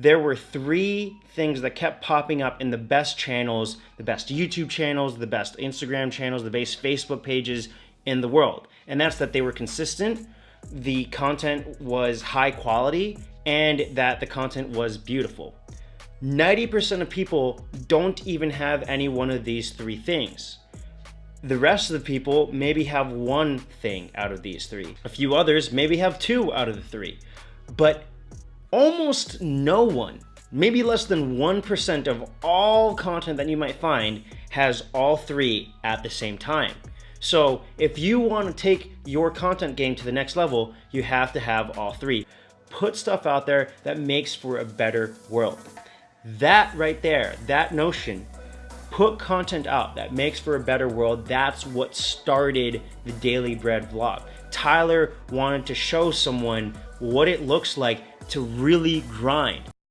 there were three things that kept popping up in the best channels, the best YouTube channels, the best Instagram channels, the best Facebook pages in the world. And that's that they were consistent, the content was high quality, and that the content was beautiful. 90% of people don't even have any one of these three things. The rest of the people maybe have one thing out of these three. A few others maybe have two out of the three. But almost no one, maybe less than 1% of all content that you might find has all three at the same time. So if you want to take your content game to the next level, you have to have all three. Put stuff out there that makes for a better world. That right there, that notion, put content out that makes for a better world. That's what started the Daily Bread vlog. Tyler wanted to show someone what it looks like to really grind.